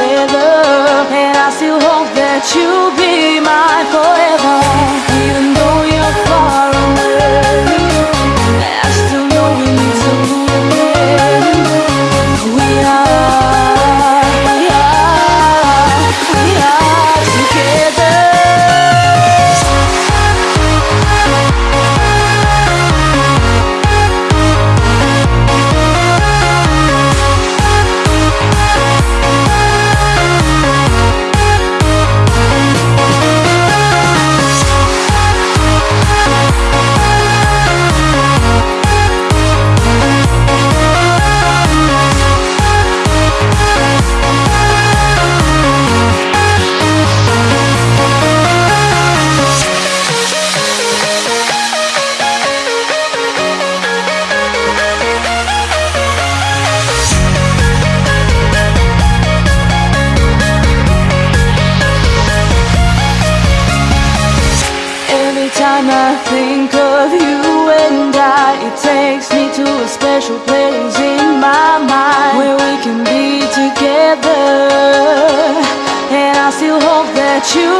together And I still hope that you'll be mine forever time I think of you and I It takes me to a special place in my mind Where we can be together. And I still hope that you